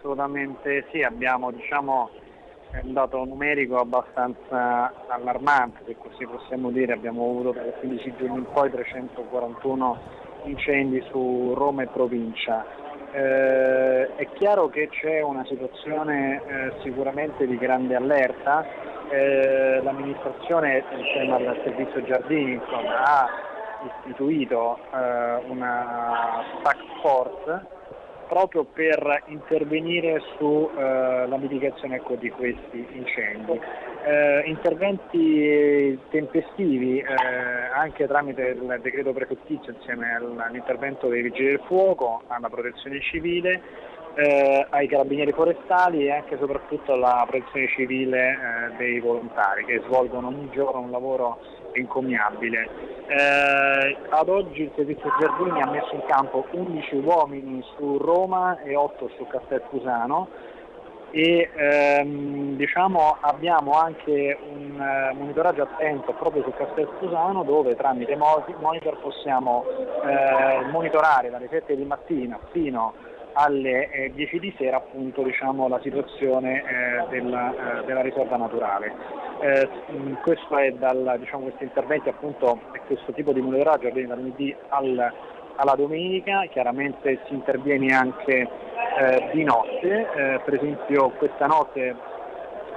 Assolutamente sì, abbiamo diciamo, un dato numerico abbastanza allarmante, se così possiamo dire, abbiamo avuto dalle 15 giorni in poi 341 incendi su Roma e provincia. Eh, è chiaro che c'è una situazione eh, sicuramente di grande allerta, eh, l'amministrazione insieme al servizio giardini insomma, ha istituito eh, una task force proprio per intervenire sulla eh, mitigazione ecco, di questi incendi. Eh, interventi tempestivi eh, anche tramite il decreto prefettizio insieme all'intervento dei vigili del fuoco, alla protezione civile, eh, ai carabinieri forestali e anche e soprattutto alla protezione civile eh, dei volontari che svolgono ogni giorno un lavoro incommiabile. Eh, ad oggi il servizio Giardini ha messo in campo 11 uomini su Roma e 8 su Castelfusano e ehm, diciamo, abbiamo anche un uh, monitoraggio attento proprio su Castelfusano dove tramite monitor possiamo eh, monitorare dalle 7 di mattina fino alle eh, 10 di sera appunto, diciamo, la situazione eh, della, eh, della, riserva naturale. Eh, questo è dal, diciamo, questi interventi appunto, questo tipo di monitoraggio avviene dal lunedì al, alla domenica, chiaramente si interviene anche eh, di notte, eh, per esempio questa notte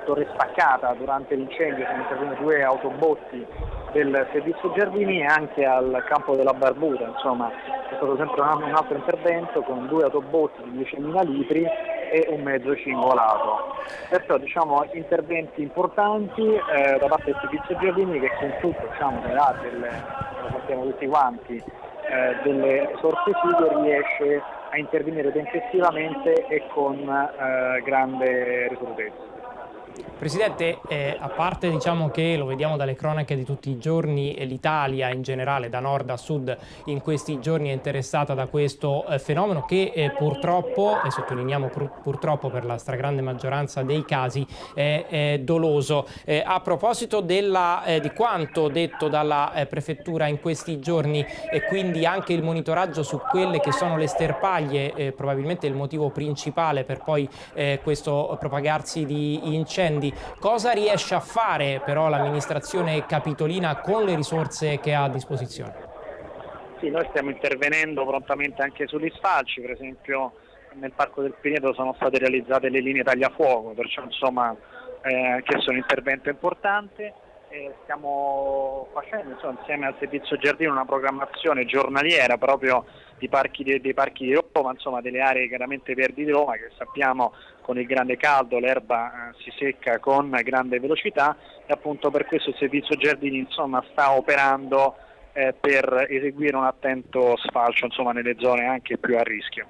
Torre Spaccata durante l'incendio sono intervenute due autobotti del servizio giardini e anche al campo della Barbuta, insomma è stato sempre un altro intervento con due autobotti di 10.000 litri e un mezzo cingolato. Perciò diciamo interventi importanti eh, da parte del servizio giardini che con tutto diciamo, delle, lo sappiamo tutti quanti, eh, delle risorse fighe riesce a intervenire tempestivamente e con eh, grande risolutezza. Presidente, eh, a parte diciamo che lo vediamo dalle cronache di tutti i giorni, l'Italia in generale da nord a sud in questi giorni è interessata da questo eh, fenomeno che eh, purtroppo, e sottolineiamo pur, purtroppo per la stragrande maggioranza dei casi, è, è doloso. Eh, a proposito della, eh, di quanto detto dalla eh, Prefettura in questi giorni e quindi anche il monitoraggio su quelle che sono le sterpaglie, probabilmente il motivo principale per poi questo propagarsi di incendi, incendi. Cosa riesce a fare però l'amministrazione capitolina con le risorse che ha a disposizione? Sì, noi stiamo intervenendo prontamente anche sugli sfalci, per esempio nel Parco del Pineto sono state realizzate le linee tagliafuoco, perciò insomma eh, che sono un intervento importante. E stiamo facendo insomma, insieme al servizio giardino una programmazione giornaliera proprio di parchi di, dei parchi di Roma, insomma delle aree chiaramente verdi di Roma che sappiamo con il grande caldo l'erba eh, si secca con grande velocità e appunto per questo il servizio giardini insomma, sta operando eh, per eseguire un attento sfalcio insomma, nelle zone anche più a rischio.